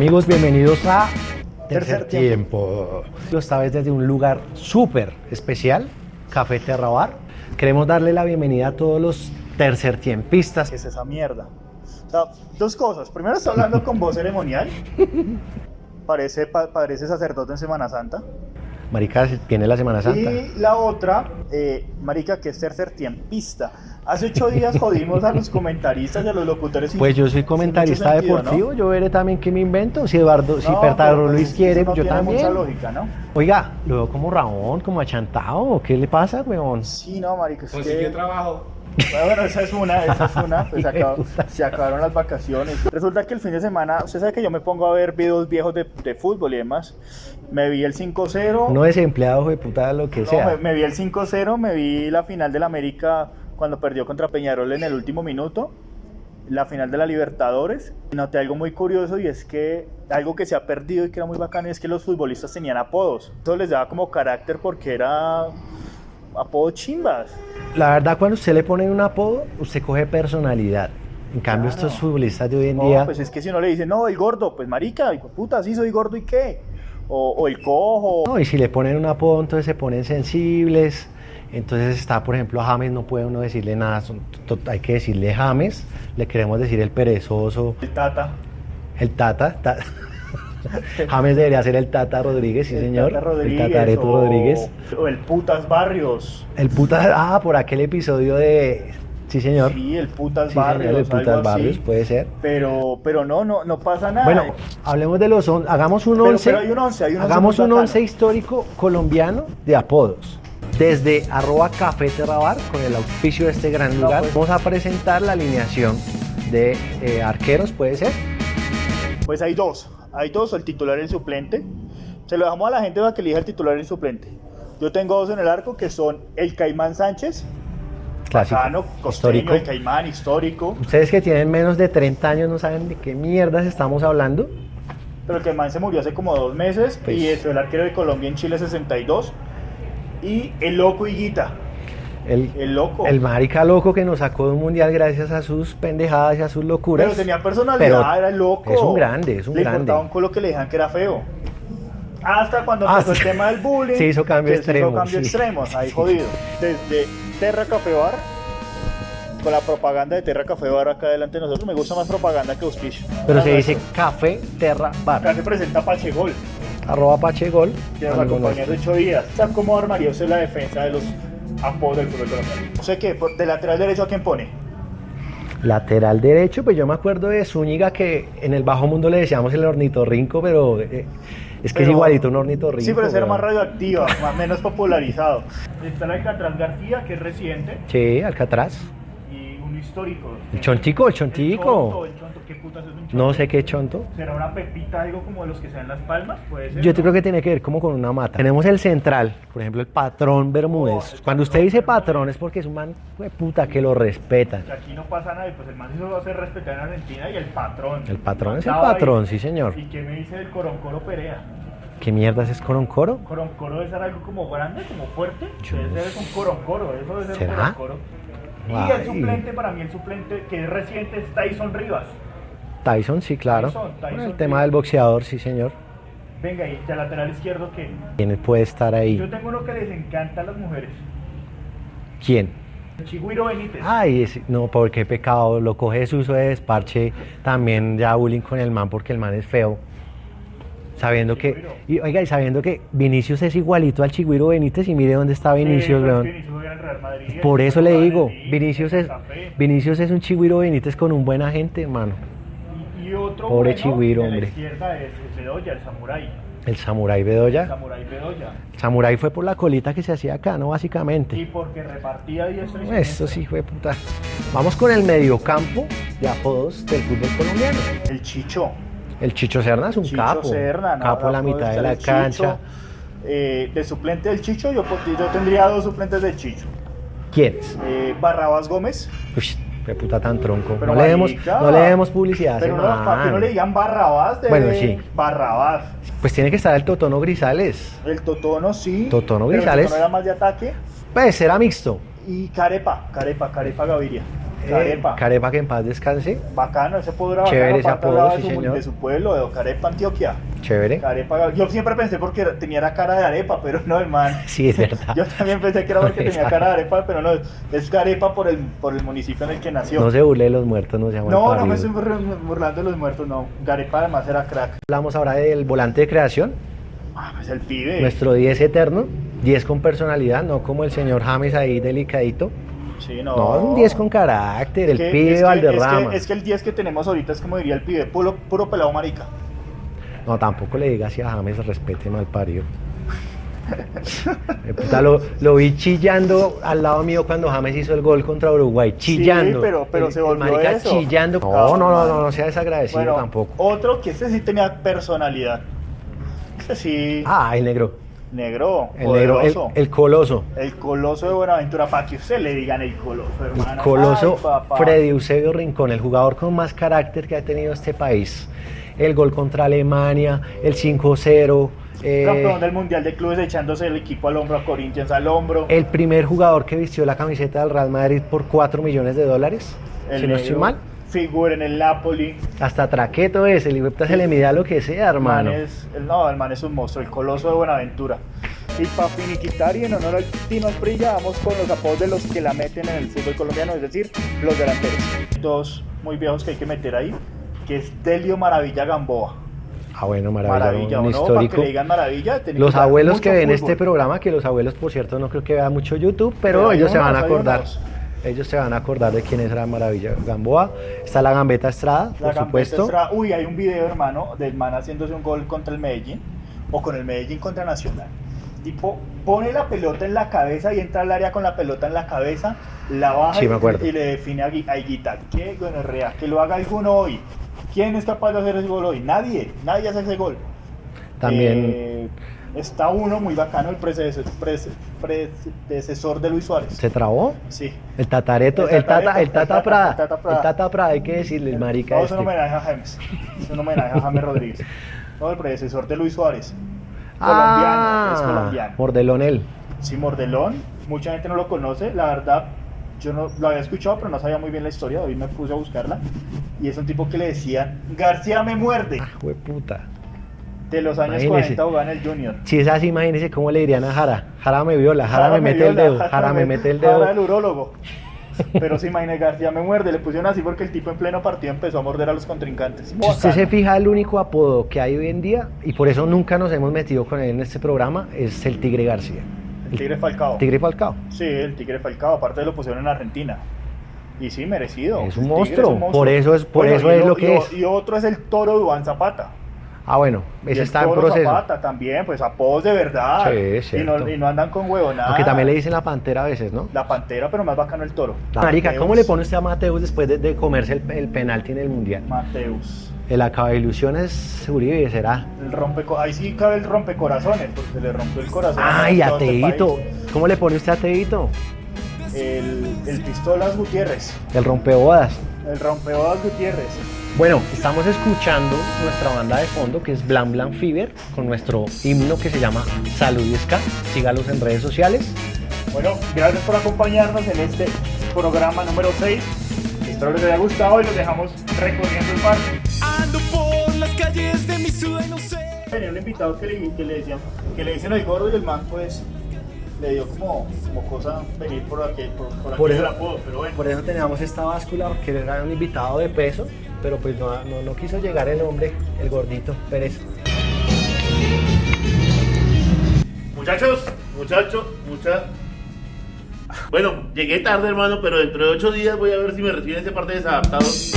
Amigos, bienvenidos a Tercer, Tercer Tiempo. Esta vez desde un lugar súper especial, Café Terrabar. Queremos darle la bienvenida a todos los tercer tiempistas. ¿Qué es esa mierda? O sea, dos cosas. Primero, está hablando con voz ceremonial. Parece, pa- parece sacerdote en Semana Santa. Marica, tiene la Semana Santa. Y la otra, eh, marica, que es tercer tiempista. Hace ocho días jodimos a los comentaristas y a los locutores. Pues yo soy comentarista ¿no? deportivo, yo veré también qué me invento. Si Eduardo, si No, Pertagro pero, pues, Luis quiere, no yo tiene también. mucha lógica, ¿no? Oiga, lo veo como Ramón, como achantado. ¿Qué le pasa, weón? Sí, no, marica, es Consiguió que... trabajo. Bueno, esa es una, esa es una, pues acabó- se acabaron las vacaciones. Resulta que el fin de semana, usted sabe que yo me pongo a ver videos viejos de, de fútbol y demás. Me vi el 5-0. Uno desempleado, de puta, lo que No, sea. me, me vi el 5-0, me vi la final del América cuando perdió contra Peñarol en el último minuto, la final de la Libertadores. Noté algo muy curioso y es que algo que se ha perdido y que era muy bacano es que los futbolistas tenían apodos. Eso les daba como carácter porque era apodo chimbas. La verdad, cuando usted le pone un apodo, usted coge personalidad. En cambio, Claro. estos futbolistas de hoy en No, día, pues es que si uno le dice, no, el gordo, pues marica, hijo puta, sí soy gordo y qué. O, o el cojo. no, y si le ponen un apodo, entonces se ponen sensibles. Entonces está, por ejemplo, a James no puede uno decirle nada, son- hay que decirle James, le queremos decir el perezoso, El tata. el Tata. ta- James debería ser el Tata Rodríguez, sí el señor. Tata Rodríguez, el Tatareto o- Rodríguez. O el putas barrios. El puta, ah, por aquel episodio de, sí señor. Sí, el putas Sí, señor, barrios. el putas algo así. barrios, puede ser. Pero, pero no, no, no pasa nada. Bueno, hablemos de los on- hagamos un Pero- 11. pero hay un once, hay un once hagamos un bacano. 11 histórico colombiano de apodos. Desde arroba con el auspicio de este gran No, lugar, pues. vamos a presentar la alineación de eh, arqueros, puede ser. Pues hay dos. Hay dos, el titular y el suplente. Se lo dejamos a la gente para que elija el titular y el suplente. Yo tengo dos en el arco que son el Caimán Sánchez, Clásico. costeño, histórico. el Caimán histórico. Ustedes que tienen menos de 30 años no saben de qué mierdas estamos hablando. Pero el Caimán se murió hace como dos meses. Pues. Y es el arquero de Colombia en Chile 62. Y el loco Higuita. El, El loco. el marica loco que nos sacó de un mundial gracias a sus pendejadas y a sus locuras. Pero tenía personalidad, Pero era loco. es un grande, es un Le grande. importaba un culo que le dijeran que era feo. Hasta cuando Ah, empezó el tema del bullying. Se hizo cambio que se extremo, hizo cambio sí. extremos, ahí jodido. Desde Terra Café Bar, con la propaganda de Terra Café Bar acá delante de nosotros, me gusta más propaganda que auspicio. Pero se Ah, dice café terra bar. Acá se presenta Pachegol, Arroba pachegol. que nos acompañó hace ocho días. O sea, ¿cómo armaría usted la defensa de los apodos del fútbol colombiano? No sé qué, por- de lateral derecho a quién pone. Lateral derecho, pues yo me acuerdo de Zúñiga que en el bajo mundo le decíamos el ornitorrinco, pero eh, es que es igualito un ornitorrinco. Sí, pero ese era más radioactiva, más menos popularizado. Está el Alcatraz García, que es reciente, Sí, Alcatraz. Y un histórico. El chontico, el chonto, chontico. el chonto, ¿qué putas es un chonto? No sé qué chonto. ¿Será una pepita, algo como de los que se dan las palmas? Puede ser. Yo ¿no? creo que tiene que ver como con una mata. Tenemos el central, por ejemplo, el patrón Bermúdez. Oh, Cuando usted dice patrón es porque es un man de puta que lo respetan. Que aquí no pasa nada pues el man se lo a hacer respetar en Argentina y el patrón. El patrón es el patrón, ahí. sí, señor. ¿Y qué me dice del Coroncoro Perea? ¿Qué mierdas es coroncoro? Coroncoro debe ser algo como grande, como fuerte. Debe ser un Coroncoro, eso debe ser ¿Será? un Coroncoro. Y el suplente, para mí el suplente que es reciente es Tyson Rivas. Tyson, sí, claro. Tyson, Tyson, Bueno, el tema del boxeador, sí, señor. Venga, y de lateral izquierdo que ¿Quién puede estar ahí? yo tengo uno que les encanta a las mujeres. ¿Quién? El Chigüiro Benítez. Ay, no, porque pecado, lo coge su uso de desparche, también ya bullying con el man porque el man es feo. Sabiendo que, y, oiga, y sabiendo que Vinicius es igualito al Chigüiro Benítez y mire dónde está Vinicius, pues, weón. El Madrid, Por eso le digo, el Vinicius es. Vinicius es un Chigüiro Benítez con un buen agente, hermano. Y, y otro Pobre bueno Chigüiro, de la hombre. izquierda es, Bedoya, el Samurai. El Samurai El Bedoya. Samurai Bedoya. Samurai fue por la colita que se hacía acá, ¿no? Y Básicamente. porque repartía diestra y Eso siniestra. sí, fue puta. Vamos con el mediocampo de apodos del fútbol colombiano. El Chicho. El Chicho Serna es un Chicho capo. Serna, ¿no? capo a la mitad de la Chicho. cancha. Eh, de suplente del Chicho, yo, tendría dos suplentes del Chicho. ¿Quién es? Eh, Barrabás Gómez. Uy, qué puta tan tronco. Pero no, le demos, no le demos publicidad Pero no, para que no le digan Barrabás, de Bueno, sí. Barrabás. Pues tiene que estar el Totono Grisales. El Totono sí. Totono pero el Grisales. Totono era más de ataque. Pues era mixto. Y Carepa, Carepa, Carepa Gaviria. Eh, Carepa. Carepa que en paz descanse. Bacano, ese apodo era Chévere bacano, ese apodo, sí, de, su, señor. de su pueblo, de Carepa, Antioquia. Chévere. Carepa, yo siempre pensé porque tenía la cara de arepa, pero no, hermano. Sí, es verdad. Yo también pensé que era porque tenía cara de arepa, pero no, es Carepa por el, por el municipio en el que nació. No se burle de los muertos, no se No, no me estoy bur- burlando de los muertos, no. Garepa además era crack. Hablamos ahora del volante de creación, Ah, pues el pibe. nuestro 10 eterno, 10 con personalidad, no como el señor James ahí delicadito. Sí, no. No, un 10 con carácter, el que- pibe es que- Valderrama. Es que, es que el 10 que tenemos ahorita es como diría el pibe, puro, puro pelado marica. No, tampoco le diga así a James, respete mal parido. Eh, lo, lo vi chillando al lado mío cuando James hizo el gol contra Uruguay, chillando. pero- pero El- se volvió marica eso. chillando. No, no, no, no, no sea desagradecido Bueno, tampoco. otro que este sí tenía personalidad. Este sí, Ah, el negro. Negro, El negro, el, el coloso. El coloso de Buenaventura, para que usted le digan el coloso, El hermano. coloso Ay. Freddy Eusebio Rincón, el jugador con más carácter que ha tenido este país. El gol contra Alemania, el 5-0. eh, Campeón del Mundial de Clubes echándose el equipo al hombro, a Corinthians al hombro. el primer jugador que vistió la camiseta del Real Madrid por 4 millones de dólares. El si no estoy mal. Figura en el Napoli. Hasta traqueto es, el hijo se le mide lo que sea, El hermano. es, el, no, el man es un monstruo, el coloso de Buenaventura. Y para finiquitar y en honor al Tino Asprilla, vamos con los apodos de los que la meten en el fútbol colombiano, es decir, los delanteros. Dos muy viejos que hay que meter ahí, que es Delio Maravilla Gamboa. Ah, bueno, maravilla, Maravilla, un ¿o no? Para que histórico. le digan maravilla, Los abuelos que ven fútbol. este programa, que los abuelos, por cierto, no creo que vean mucho YouTube, pero, ellos se van a acordar. unos. Ellos se van a acordar de quién es la maravilla Gamboa. Está la Gambeta Estrada, La por Gambetta supuesto. Estrada- Uy, hay un video, hermano, del man haciéndose un gol contra el Medellín o con el Medellín contra Nacional. Tipo, pone la pelota en la cabeza y entra al área con la pelota en la cabeza, la baja Sí, y, y le define a, Gui- a Higuita. ¿Qué gonorrea? Que lo haga alguno hoy. ¿Quién es capaz de hacer ese gol hoy? Nadie, nadie hace ese gol. También Eh, está uno muy bacano, el predecesor, predecesor de Luis Suárez. se trabó. Sí. El tatareto, El tata, el tata Prada. el Tata Prada. Hay que decirle, el marica No, es este. un homenaje a James. Es un homenaje a James Rodríguez. No, el predecesor de Luis Suárez. Ah, Colombiano, es colombiano. Mordelón él. Sí, Mordelón. Mucha gente no lo conoce. La verdad, yo no lo había escuchado, pero no sabía muy bien la historia. Hoy me puse a buscarla. Y es un tipo que le decían, García me muerde. Ah, puta. De los años Imagínese. 40 jugaba en el Junior. Si es así, imagínese cómo le dirían a Jara. Jara me viola, Jara, me mete el dedo, Jara me mete el dedo. Jara el urólogo. Pero se imagina, García me muerde. Le pusieron así porque el tipo en pleno partido empezó a morder a los contrincantes. Si usted se fija, el único apodo que hay hoy en día, y por eso nunca nos hemos metido con él en este programa, es el Tigre García. El Tigre Falcao. Tigre Falcao. Sí, el Tigre Falcao, aparte lo pusieron en Argentina. Y sí, merecido. Es un monstruo, por eso es- por eso es lo que y es. Y otro es el Toro Duan Zapata. Ah, bueno, ese está en proceso. Zapata también, pues apodos de verdad. Sí, y, no, y no andan con huevonadas. Aunque también le dicen la pantera a veces, ¿no? La Pantera, pero más bacano el Toro. Marica, Mateus. ¿cómo le pone usted a Mateus después de, de comerse el, el penalti en el Mundial? Mateus. El acaba ilusiones Uribe será. El rompeco ahí sí cabe el rompecorazones, porque le rompió el corazón. Ay, a país. ¿Cómo le pone usted a Teito? El, el Pistolas Gutiérrez. El rompebodas. El rompeodas Gutiérrez. Bueno, estamos escuchando nuestra banda de fondo que es Blan Blan Fever con nuestro himno que se llama Salud y Ska. Sígalos en redes sociales. Bueno, gracias por acompañarnos en este programa número 6. Espero les haya gustado y los dejamos recorriendo el parque. Ando por las calles de mi ciudad y no sé. Tenía un invitado que le, que le decían, que le dicen el gordo y el man pues le dio como, como cosa venir por aquí, por, por aquí Por del eso- apodo, pero bueno. Por eso teníamos esta báscula, porque era un invitado de peso, pero pues no, no, no quiso llegar el hombre, el gordito Pérez. Muchachos, muchachos, muchachos. Bueno, llegué tarde, hermano, pero dentro de ocho días voy a ver si me reciben ese parte desadaptados.